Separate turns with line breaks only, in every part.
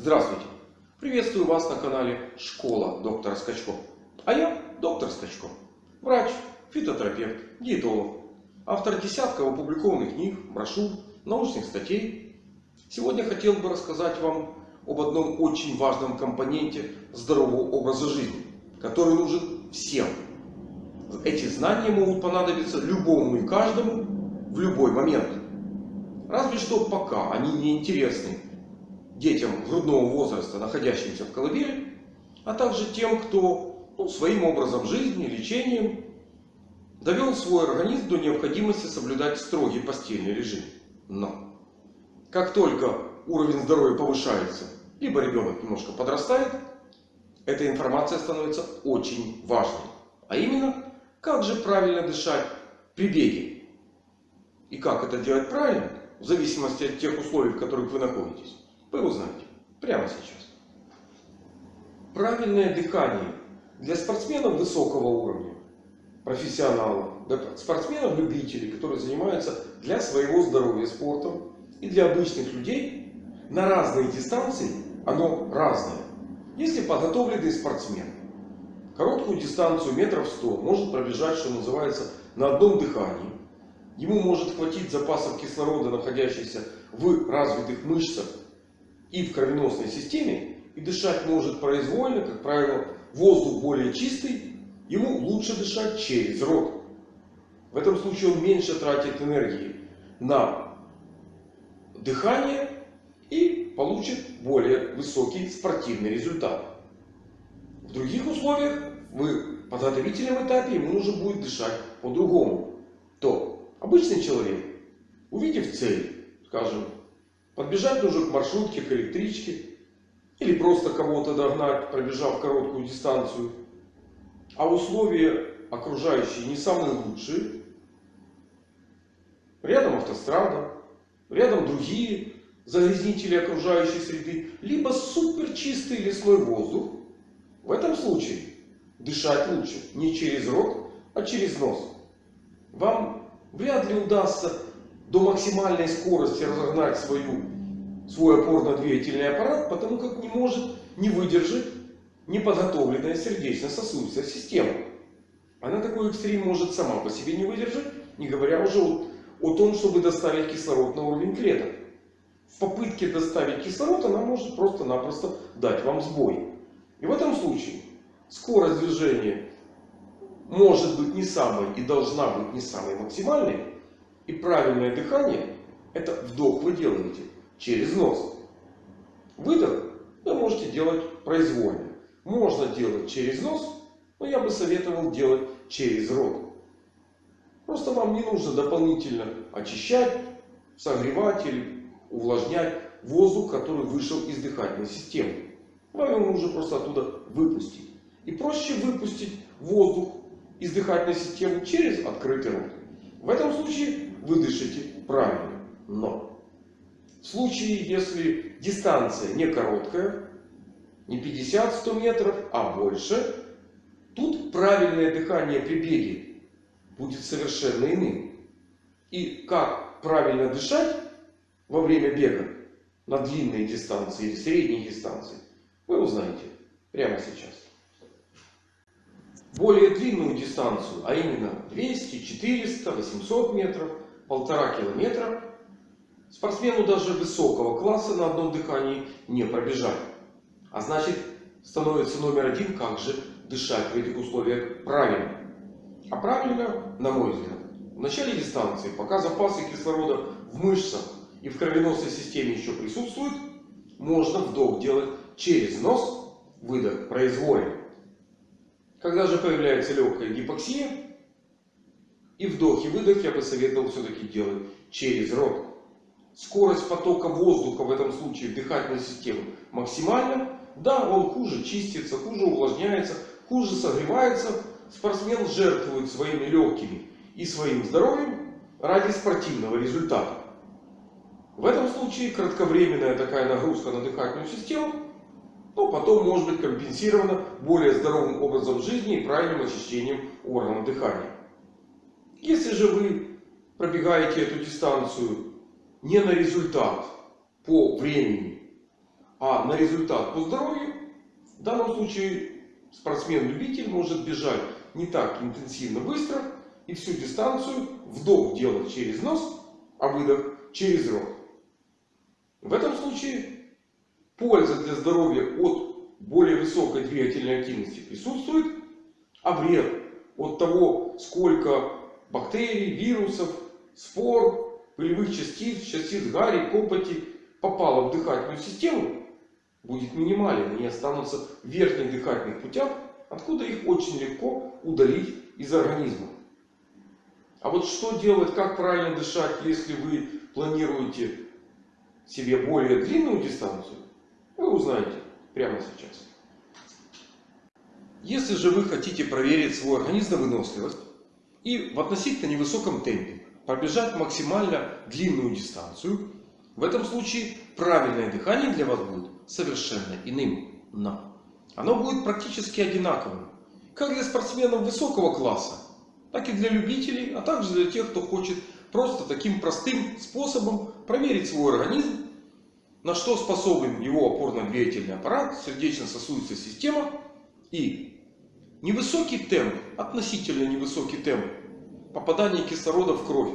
Здравствуйте! Приветствую вас на канале Школа доктора Скачко. А я доктор Скачко. Врач, фитотерапевт, диетолог. Автор десятков опубликованных книг, брошюр, научных статей. Сегодня хотел бы рассказать вам об одном очень важном компоненте здорового образа жизни, который нужен всем. Эти знания могут понадобиться любому и каждому в любой момент. Разве что пока они не интересны детям грудного возраста, находящимся в колыбели, а также тем, кто ну, своим образом жизни, лечением довел свой организм до необходимости соблюдать строгий постельный режим. Но как только уровень здоровья повышается, либо ребенок немножко подрастает, эта информация становится очень важной. А именно, как же правильно дышать при беге. И как это делать правильно, в зависимости от тех условий, в которых вы находитесь. Вы узнаете прямо сейчас. Правильное дыхание для спортсменов высокого уровня, профессионалов, спортсменов-любителей, которые занимаются для своего здоровья спортом, и для обычных людей на разные дистанции оно разное. Если подготовленный спортсмен короткую дистанцию метров 100 может пробежать, что называется, на одном дыхании, ему может хватить запасов кислорода, находящихся в развитых мышцах и в кровеносной системе и дышать может произвольно, как правило, воздух более чистый, ему лучше дышать через рот. В этом случае он меньше тратит энергии на дыхание и получит более высокий спортивный результат. В других условиях, в подготовительном этапе, ему нужно будет дышать по-другому. То обычный человек, увидев цель, скажем, Подбежать нужно к маршрутке, к электричке. Или просто кого-то догнать, пробежав короткую дистанцию. А условия окружающие не самые лучшие. Рядом автострада. Рядом другие загрязнители окружающей среды. Либо супер чистый лесной воздух. В этом случае дышать лучше не через рот, а через нос. Вам вряд ли удастся до максимальной скорости разогнать свою, свой опорно-двигательный аппарат, потому как не может не выдержать неподготовленная сердечно-сосудистая система. Она такой экстрим может сама по себе не выдержать, не говоря уже о, о том, чтобы доставить кислород на уровень клеток. В попытке доставить кислород она может просто-напросто дать вам сбой. И в этом случае скорость движения может быть не самой и должна быть не самой максимальной. И правильное дыхание это вдох вы делаете через нос. Выдох вы можете делать произвольно. Можно делать через нос, но я бы советовал делать через рот. Просто вам не нужно дополнительно очищать, согревать или увлажнять воздух, который вышел из дыхательной системы. Вам его нужно просто оттуда выпустить. И проще выпустить воздух из дыхательной системы через открытый рот. В этом случае вы дышите правильно. Но в случае, если дистанция не короткая, не 50-100 метров, а больше, тут правильное дыхание при беге будет совершенно иным. И как правильно дышать во время бега на длинной дистанции или средней дистанции, вы узнаете прямо сейчас. Более длинную дистанцию, а именно 200, 400, 800 метров – полтора километра спортсмену даже высокого класса на одном дыхании не пробежать. А значит становится номер один, как же дышать в этих условиях правильно. А правильно, на мой взгляд, в начале дистанции, пока запасы кислорода в мышцах и в кровеносной системе еще присутствуют, можно вдох делать через нос, выдох произвольно. Когда же появляется легкая гипоксия, и вдох и выдох я бы советовал все-таки делать через рот. Скорость потока воздуха в этом случае в дыхательной системе максимальна. Да, он хуже чистится, хуже увлажняется, хуже согревается. Спортсмен жертвует своими легкими и своим здоровьем ради спортивного результата. В этом случае кратковременная такая нагрузка на дыхательную систему, но потом может быть компенсирована более здоровым образом жизни и правильным очищением органов дыхания. Если же вы пробегаете эту дистанцию не на результат по времени, А на результат по здоровью в данном случае спортсмен-любитель может бежать не так интенсивно быстро и всю дистанцию вдох делать через нос, а выдох через рот. В этом случае польза для здоровья от более высокой двигательной активности присутствует, а вред от того, сколько бактерий, вирусов, спор, пылевых частиц, частиц гари, копоти попало в дыхательную систему, будет минимален. Они останутся в верхних дыхательных путях, откуда их очень легко удалить из организма. А вот что делать, как правильно дышать, если вы планируете себе более длинную дистанцию, вы узнаете прямо сейчас. Если же вы хотите проверить свой организм на выносливость и в относительно невысоком темпе пробежать максимально длинную дистанцию, в этом случае правильное дыхание для вас будет совершенно иным. Но оно будет практически одинаковым. Как для спортсменов высокого класса, так и для любителей, а также для тех, кто хочет просто таким простым способом проверить свой организм, на что способен его опорно-двигательный аппарат, сердечно-сосудистая система и невысокий темп, относительно невысокий темп попадания кислорода в кровь.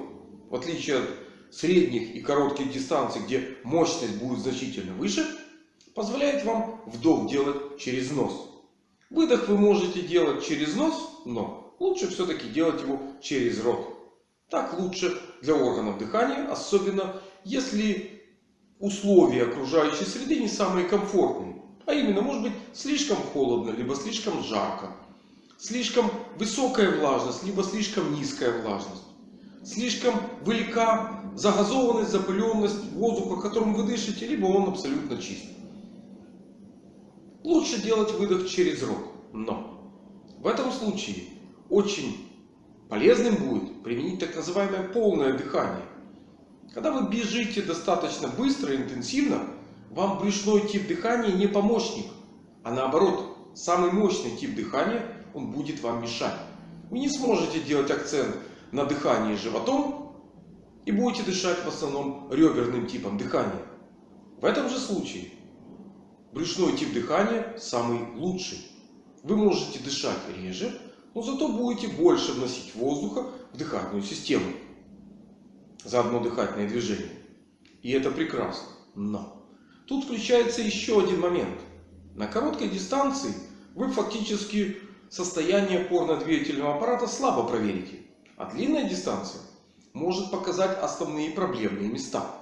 В отличие от средних и коротких дистанций, где мощность будет значительно выше, позволяет вам вдох делать через нос. Выдох вы можете делать через нос, но лучше все-таки делать его через рот. Так лучше для органов дыхания, особенно если условия окружающей среды не самые комфортные. А именно, может быть, слишком холодно, либо слишком жарко. Слишком высокая влажность, либо слишком низкая влажность. Слишком велика загазованность, запыленность воздуха, которым вы дышите, либо он абсолютно чист. Лучше делать выдох через рот. Но в этом случае очень полезным будет применить так называемое полное дыхание. Когда вы бежите достаточно быстро и интенсивно, вам брюшной тип дыхания не помощник. А наоборот, самый мощный тип дыхания, он будет вам мешать. Вы не сможете делать акцент на дыхании животом и будете дышать в основном реберным типом дыхания. В этом же случае брюшной тип дыхания самый лучший. Вы можете дышать реже, но зато будете больше вносить воздуха в дыхательную систему. За одно дыхательное движение. И это прекрасно. Но тут включается еще один момент. На короткой дистанции вы фактически состояние опорно-двигательного аппарата слабо проверите. А длинная дистанция может показать основные проблемные места.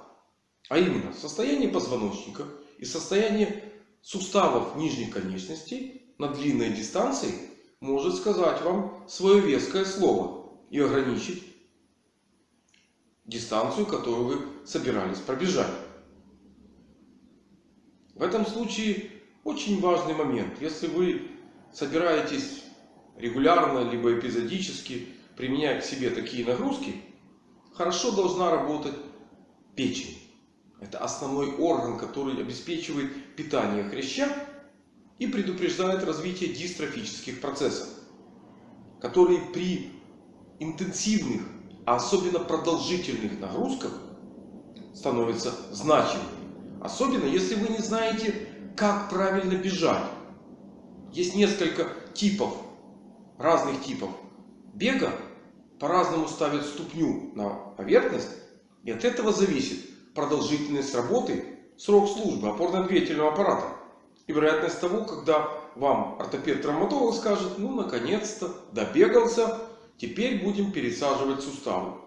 А именно состояние позвоночника и состояние суставов нижних конечностей на длинной дистанции может сказать вам свое веское слово и ограничить дистанцию, которую вы собирались пробежать. В этом случае очень важный момент. Если вы собираетесь регулярно, либо эпизодически применять к себе такие нагрузки, хорошо должна работать печень. Это основной орган, который обеспечивает питание хряща и предупреждает развитие дистрофических процессов, которые при интенсивных, а особенно продолжительных нагрузках становятся значимыми. Особенно если вы не знаете, как правильно бежать. Есть несколько типов, разных типов бега. По-разному ставят ступню на поверхность. И от этого зависит продолжительность работы, срок службы опорно-двигательного аппарата. И вероятность того, когда вам ортопед-травматолог скажет, ну наконец-то добегался, теперь будем пересаживать суставы.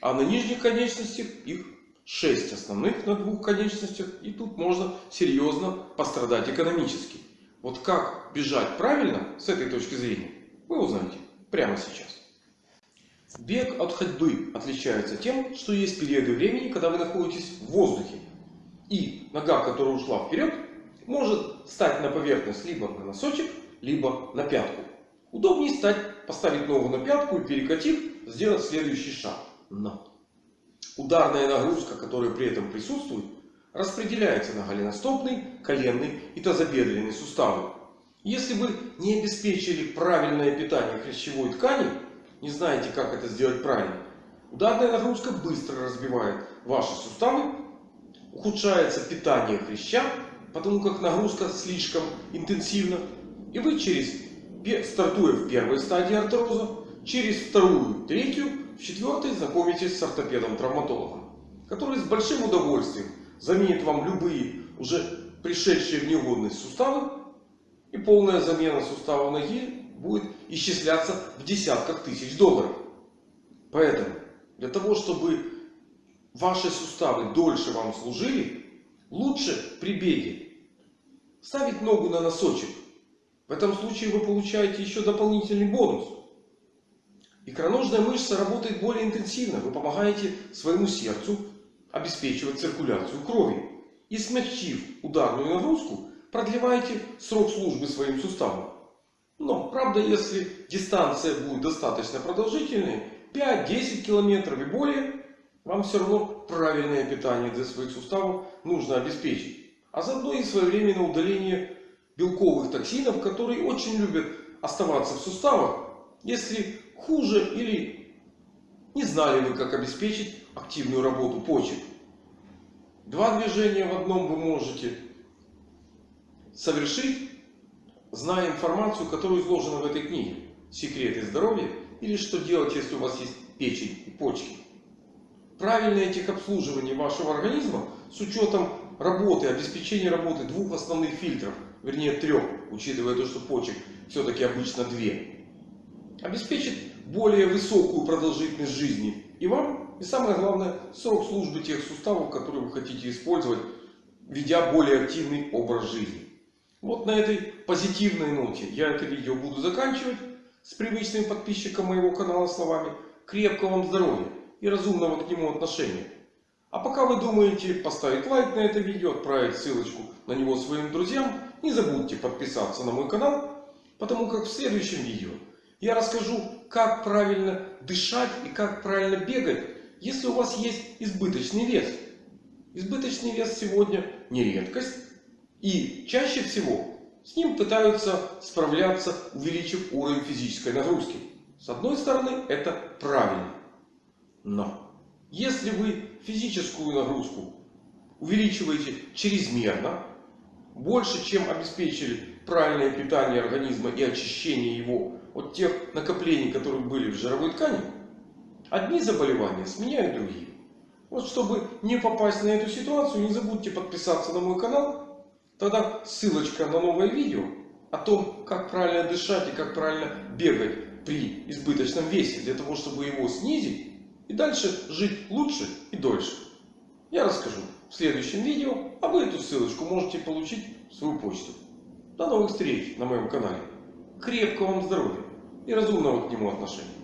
А на нижних конечностях их 6 основных на двух конечностях. И тут можно серьезно пострадать экономически. Вот как бежать правильно с этой точки зрения, вы узнаете прямо сейчас. Бег от ходьбы отличается тем, что есть периоды времени, когда вы находитесь в воздухе. И нога, которая ушла вперед, может стать на поверхность либо на носочек, либо на пятку. Удобнее стать, поставить ногу на пятку и перекатив, сделать следующий шаг. Но ударная нагрузка, которая при этом присутствует, распределяется на голеностопный, коленный и тазобедренный суставы. Если вы не обеспечили правильное питание хрящевой ткани, не знаете, как это сделать правильно, ударная нагрузка быстро разбивает ваши суставы, ухудшается питание хряща потому как нагрузка слишком интенсивна. И вы через, стартуя в первой стадии артроза, через вторую, третью, в четвертой знакомитесь с ортопедом-травматологом, который с большим удовольствием заменит вам любые уже пришедшие в негодность суставы. И полная замена сустава ноги будет исчисляться в десятках тысяч долларов. Поэтому для того, чтобы ваши суставы дольше вам служили, лучше при беге ставить ногу на носочек. В этом случае вы получаете еще дополнительный бонус. Икроножная мышца работает более интенсивно. Вы помогаете своему сердцу обеспечивать циркуляцию крови. И смягчив ударную нагрузку, продлеваете срок службы своим суставам. Но, правда, если дистанция будет достаточно продолжительной, 5-10 километров и более, вам все равно правильное питание для своих суставов нужно обеспечить. А заодно и своевременное удаление белковых токсинов, которые очень любят оставаться в суставах, если хуже или не знали вы, как обеспечить активную работу почек. Два движения в одном вы можете совершить, зная информацию, которая изложена в этой книге. Секреты здоровья или что делать, если у вас есть печень и почки. Правильное техобслуживание вашего организма с учетом работы, обеспечения работы двух основных фильтров, вернее трех, учитывая то, что почек все-таки обычно две, обеспечит более высокую продолжительность жизни и вам, и самое главное, срок службы тех суставов, которые вы хотите использовать, ведя более активный образ жизни. Вот на этой позитивной ноте я это видео буду заканчивать с привычным подписчиком моего канала словами крепкого вам здоровья и разумного к нему отношения. А пока вы думаете поставить лайк на это видео, отправить ссылочку на него своим друзьям, не забудьте подписаться на мой канал, потому как в следующем видео я расскажу, как правильно дышать и как правильно бегать, если у вас есть избыточный вес. Избыточный вес сегодня не редкость. И чаще всего с ним пытаются справляться, увеличив уровень физической нагрузки. С одной стороны, это правильно. Но если вы физическую нагрузку увеличиваете чрезмерно, больше, чем обеспечили правильное питание организма и очищение его от тех накоплений, которые были в жировой ткани, одни заболевания сменяют другие. Вот чтобы не попасть на эту ситуацию, не забудьте подписаться на мой канал Тогда ссылочка на новое видео о том, как правильно дышать и как правильно бегать при избыточном весе, для того, чтобы его снизить и дальше жить лучше и дольше. Я расскажу в следующем видео, а вы эту ссылочку можете получить в свою почту. До новых встреч на моем канале. Крепкого вам здоровья и разумного к нему отношения.